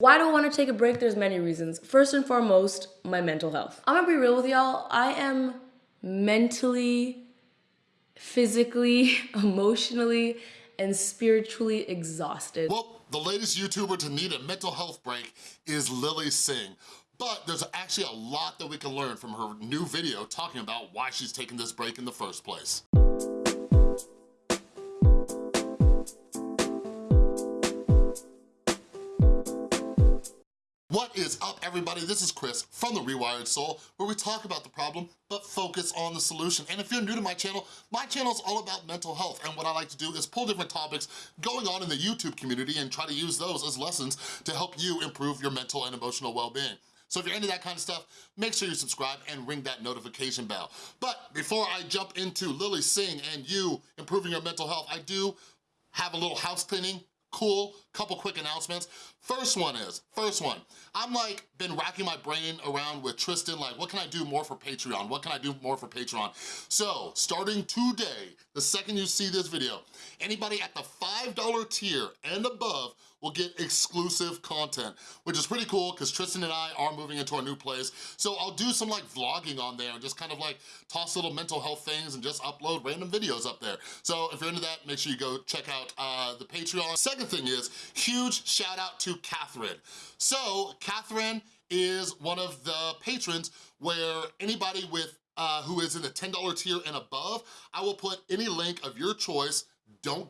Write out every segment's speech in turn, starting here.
Why do I wanna take a break? There's many reasons. First and foremost, my mental health. I'm gonna be real with y'all, I am mentally, physically, emotionally, and spiritually exhausted. Well, the latest YouTuber to need a mental health break is Lilly Singh. But there's actually a lot that we can learn from her new video talking about why she's taking this break in the first place. Is up, everybody? This is Chris from The Rewired Soul, where we talk about the problem, but focus on the solution. And if you're new to my channel, my channel is all about mental health, and what I like to do is pull different topics going on in the YouTube community and try to use those as lessons to help you improve your mental and emotional well-being. So if you're into that kind of stuff, make sure you subscribe and ring that notification bell. But before I jump into Lilly Singh and you improving your mental health, I do have a little house cleaning cool, couple quick announcements. First one is, first one, I'm like been racking my brain around with Tristan, like what can I do more for Patreon? What can I do more for Patreon? So starting today, the second you see this video, anybody at the $5 tier and above will get exclusive content, which is pretty cool because Tristan and I are moving into our new place. So I'll do some like vlogging on there and just kind of like toss little mental health things and just upload random videos up there. So if you're into that, make sure you go check out uh, the Patreon. Second thing is, huge shout out to Catherine. So Catherine is one of the patrons where anybody with uh, who is in the $10 tier and above, I will put any link of your choice, don't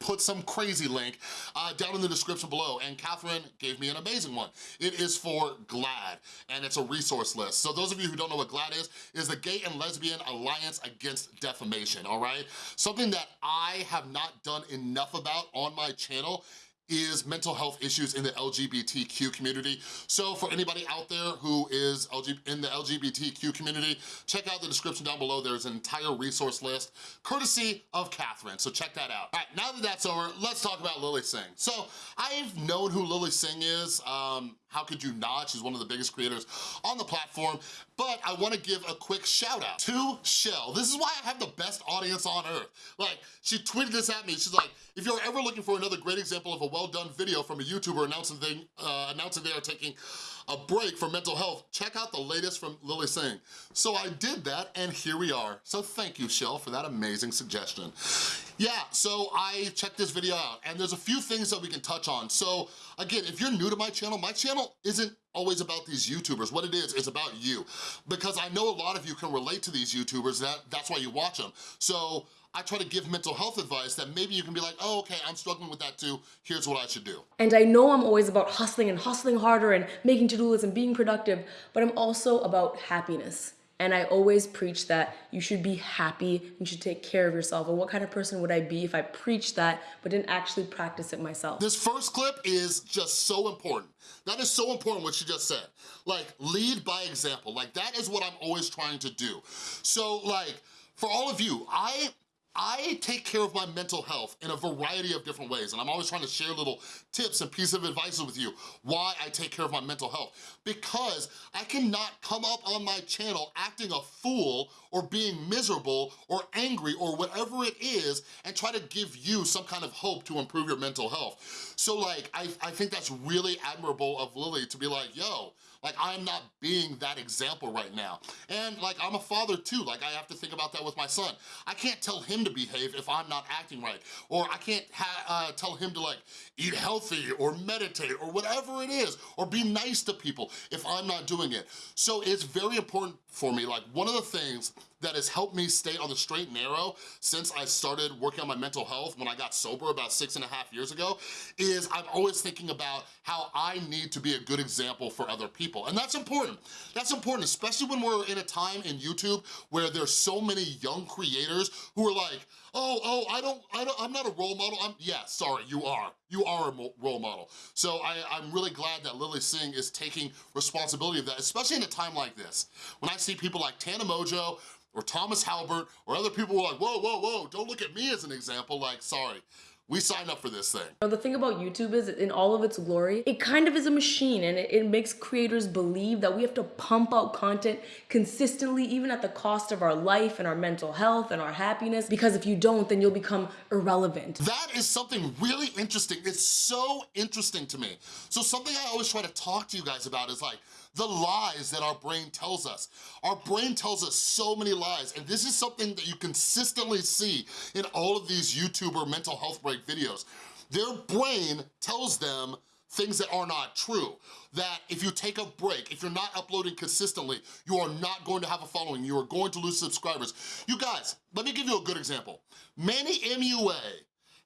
put some crazy link uh, down in the description below, and Catherine gave me an amazing one. It is for GLAAD, and it's a resource list. So those of you who don't know what GLAAD is, is the Gay and Lesbian Alliance Against Defamation, all right? Something that I have not done enough about on my channel is mental health issues in the LGBTQ community. So for anybody out there who is in the LGBTQ community, check out the description down below. There's an entire resource list, courtesy of Catherine, so check that out. All right, now that that's over, let's talk about Lilly Singh. So I've known who Lilly Singh is. Um, how could you not? She's one of the biggest creators on the platform, but I wanna give a quick shout out to Shell. This is why I have the best audience on earth. Like, she tweeted this at me, she's like, if you're ever looking for another great example of a well-done video from a YouTuber announcing they, uh, announcing they are taking a break for mental health, check out the latest from Lilly Singh. So I did that, and here we are. So thank you, Shell, for that amazing suggestion. Yeah, so I checked this video out, and there's a few things that we can touch on. So again, if you're new to my channel, my channel isn't always about these YouTubers. What it is, is about you. Because I know a lot of you can relate to these YouTubers, that, that's why you watch them. So I try to give mental health advice that maybe you can be like, oh, okay, I'm struggling with that too, here's what I should do. And I know I'm always about hustling and hustling harder and making to-do lists and being productive, but I'm also about happiness. And I always preach that you should be happy, you should take care of yourself. And what kind of person would I be if I preached that but didn't actually practice it myself? This first clip is just so important. That is so important what she just said. Like, lead by example. Like, that is what I'm always trying to do. So, like, for all of you, I I take care of my mental health in a variety of different ways, and I'm always trying to share little tips and pieces of advice with you why I take care of my mental health. Because I cannot come up on my channel acting a fool or being miserable or angry or whatever it is and try to give you some kind of hope to improve your mental health. So like, I, I think that's really admirable of Lilly to be like, yo, like I'm not being that example right now. And like I'm a father too, like I have to think about that with my son. I can't tell him to behave if I'm not acting right. Or I can't uh, tell him to like eat healthy or meditate or whatever it is, or be nice to people if I'm not doing it. So it's very important for me. Like one of the things that has helped me stay on the straight and narrow since I started working on my mental health when I got sober about six and a half years ago is I'm always thinking about how I need to be a good example for other people. And that's important. That's important, especially when we're in a time in YouTube where there's so many young creators who are like, oh, oh, I don't, I don't, I'm not a role model. I'm, yeah, sorry, you are. You are a role model. So I, I'm really glad that Lilly Singh is taking responsibility of that, especially in a time like this. When I see people like Tana Mongeau, or Thomas Halbert, or other people who are like, whoa, whoa, whoa, don't look at me as an example, like, sorry. We sign up for this thing. The thing about YouTube is, in all of its glory, it kind of is a machine and it, it, makes creators believe that we have to pump out content consistently, even at the cost of our life and our mental health and our happiness, because if you don't, then you'll become irrelevant. That is something really interesting. It's so interesting to me. So something I always try to talk to you guys about is like, the lies that our brain tells us. Our brain tells us so many lies, and this is something that you consistently see in all of these YouTuber mental health break videos. Their brain tells them things that are not true. That if you take a break, if you're not uploading consistently, you are not going to have a following, you are going to lose subscribers. You guys, let me give you a good example. Manny MUA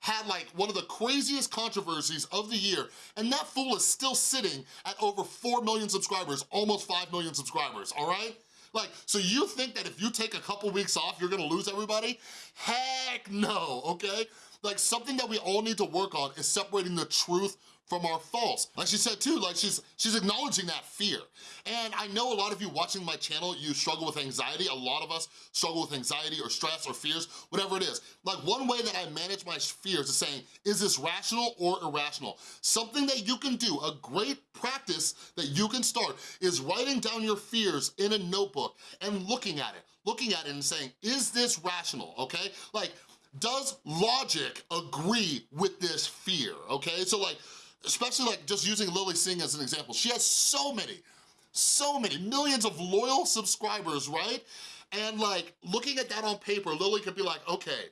had like one of the craziest controversies of the year, and that fool is still sitting at over 4 million subscribers, almost 5 million subscribers, all right? Like, so you think that if you take a couple weeks off, you're gonna lose everybody? Heck no, okay? Like something that we all need to work on is separating the truth from our false. Like she said too, like she's she's acknowledging that fear. And I know a lot of you watching my channel, you struggle with anxiety. A lot of us struggle with anxiety or stress or fears, whatever it is. Like one way that I manage my fears is saying, is this rational or irrational? Something that you can do, a great practice that you can start is writing down your fears in a notebook and looking at it, looking at it and saying, is this rational, okay? Like, does logic agree with this fear, okay? So like, especially like just using Lilly Singh as an example. She has so many, so many, millions of loyal subscribers, right? And like, looking at that on paper, Lilly could be like, okay,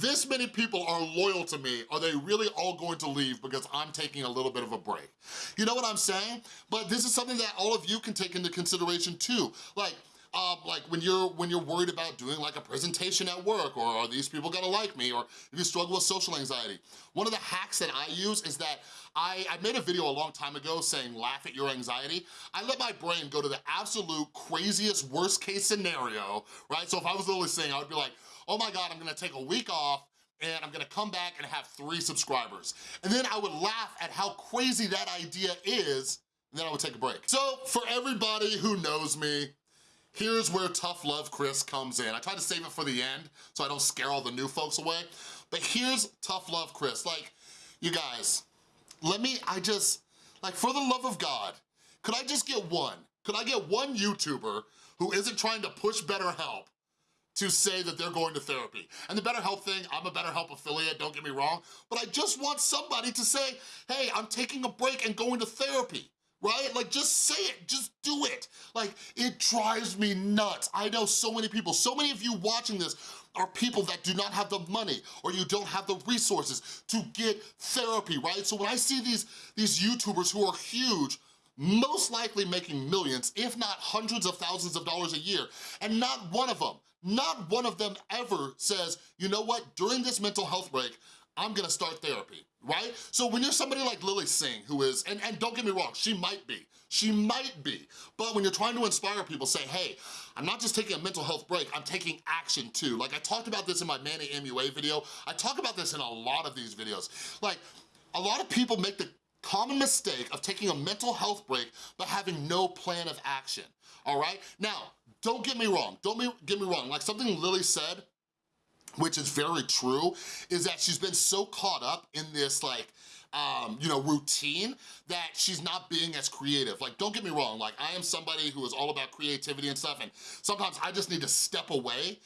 this many people are loyal to me, are they really all going to leave because I'm taking a little bit of a break? You know what I'm saying? But this is something that all of you can take into consideration too. Like, um, like when you're when you're worried about doing like a presentation at work or are these people gonna like me or if you struggle with social anxiety. One of the hacks that I use is that I, I made a video a long time ago saying laugh at your anxiety. I let my brain go to the absolute craziest worst case scenario, right? So if I was literally saying, I would be like, oh my God, I'm gonna take a week off and I'm gonna come back and have three subscribers. And then I would laugh at how crazy that idea is and then I would take a break. So for everybody who knows me, Here's where Tough Love Chris comes in. I try to save it for the end so I don't scare all the new folks away. But here's Tough Love Chris. Like, you guys, let me, I just, like for the love of God, could I just get one? Could I get one YouTuber who isn't trying to push BetterHelp to say that they're going to therapy. And the BetterHelp thing, I'm a BetterHelp affiliate, don't get me wrong, but I just want somebody to say, hey, I'm taking a break and going to therapy right? Like, just say it, just do it. Like, it drives me nuts. I know so many people, so many of you watching this are people that do not have the money or you don't have the resources to get therapy, right? So when I see these, these YouTubers who are huge, most likely making millions, if not hundreds of thousands of dollars a year, and not one of them, not one of them ever says, you know what, during this mental health break, I'm gonna start therapy, right? So when you're somebody like Lilly Singh, who is, and, and don't get me wrong, she might be, she might be, but when you're trying to inspire people, say, hey, I'm not just taking a mental health break, I'm taking action too. Like I talked about this in my Manny MUA video, I talk about this in a lot of these videos. Like, a lot of people make the common mistake of taking a mental health break but having no plan of action, all right? Now, don't get me wrong, don't get me wrong, like something Lilly said which is very true, is that she's been so caught up in this like, um, you know, routine that she's not being as creative. Like, don't get me wrong, like I am somebody who is all about creativity and stuff and sometimes I just need to step away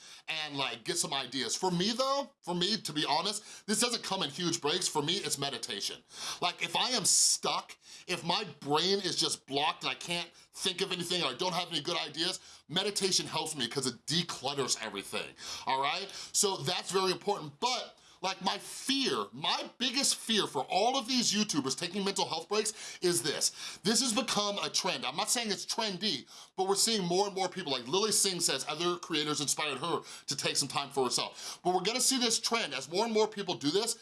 and like get some ideas. For me though, for me, to be honest, this doesn't come in huge breaks. For me, it's meditation. Like if I am stuck, if my brain is just blocked and I can't think of anything or I don't have any good ideas, meditation helps me because it declutters everything, all right? So that's very important, but like my fear, my biggest fear for all of these YouTubers taking mental health breaks is this. This has become a trend. I'm not saying it's trendy, but we're seeing more and more people, like Lilly Singh says other creators inspired her to take some time for herself. But we're gonna see this trend. As more and more people do this,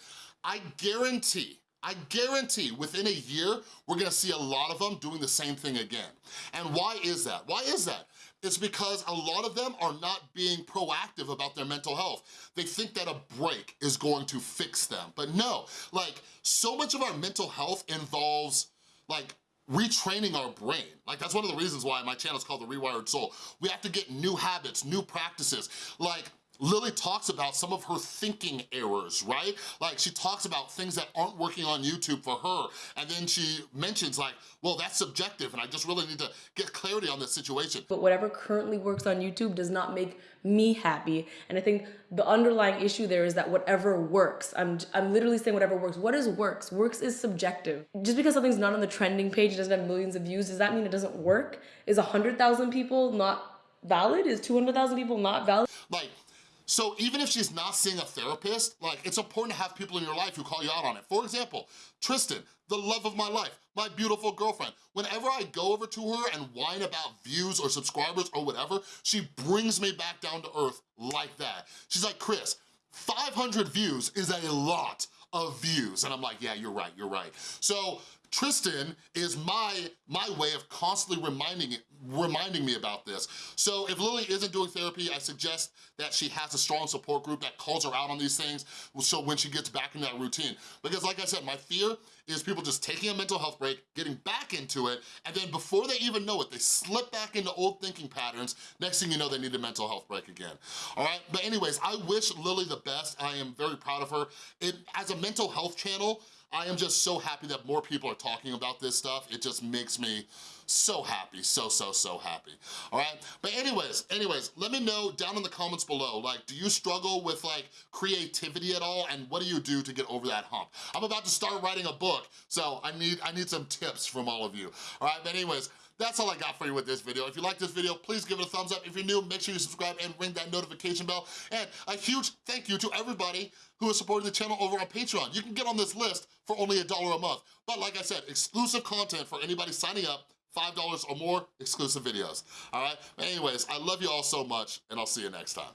I guarantee, I guarantee within a year, we're gonna see a lot of them doing the same thing again. And why is that? Why is that? It's because a lot of them are not being proactive about their mental health. They think that a break is going to fix them, but no. Like, so much of our mental health involves, like, retraining our brain. Like that's one of the reasons why my channel is called The Rewired Soul. We have to get new habits, new practices. Like Lilly talks about some of her thinking errors, right? Like she talks about things that aren't working on YouTube for her, and then she mentions like, well, that's subjective, and I just really need to get clarity on this situation. But whatever currently works on YouTube does not make me happy. And I think the underlying issue there is that whatever works, I'm, I'm literally saying whatever works. What is works? Works is subjective. Just because something's not on the trending page, it doesn't have millions of views, does that mean it doesn't work? Is 100,000 people not valid? Is 200,000 people not valid? Like, so even if she's not seeing a therapist, like it's important to have people in your life who call you out on it. For example, Tristan, the love of my life, my beautiful girlfriend. Whenever I go over to her and whine about views or subscribers or whatever, she brings me back down to earth like that. She's like, Chris, 500 views is a lot of views. And I'm like, yeah, you're right, you're right. So Tristan is my, my way of constantly reminding, reminding me about this. So if Lilly isn't doing therapy, I suggest that she has a strong support group that calls her out on these things so when she gets back in that routine. Because like I said, my fear is people just taking a mental health break, getting back into it, and then before they even know it, they slip back into old thinking patterns. Next thing you know, they need a mental health break again, all right? But anyways, I wish Lilly the best. I am very proud of her. It, as a mental health channel, I am just so happy that more people are talking about this stuff. It just makes me so happy, so, so, so happy, all right? But anyways, anyways, let me know down in the comments below, like, do you struggle with like creativity at all? And what do you do to get over that hump? I'm about to start writing a book, so I need, I need some tips from all of you, all right? But anyways, that's all I got for you with this video. If you like this video, please give it a thumbs up. If you're new, make sure you subscribe and ring that notification bell. And a huge thank you to everybody who is supporting the channel over on Patreon. You can get on this list for only a dollar a month. But like I said, exclusive content for anybody signing up, $5 or more, exclusive videos, all right? Anyways, I love you all so much, and I'll see you next time.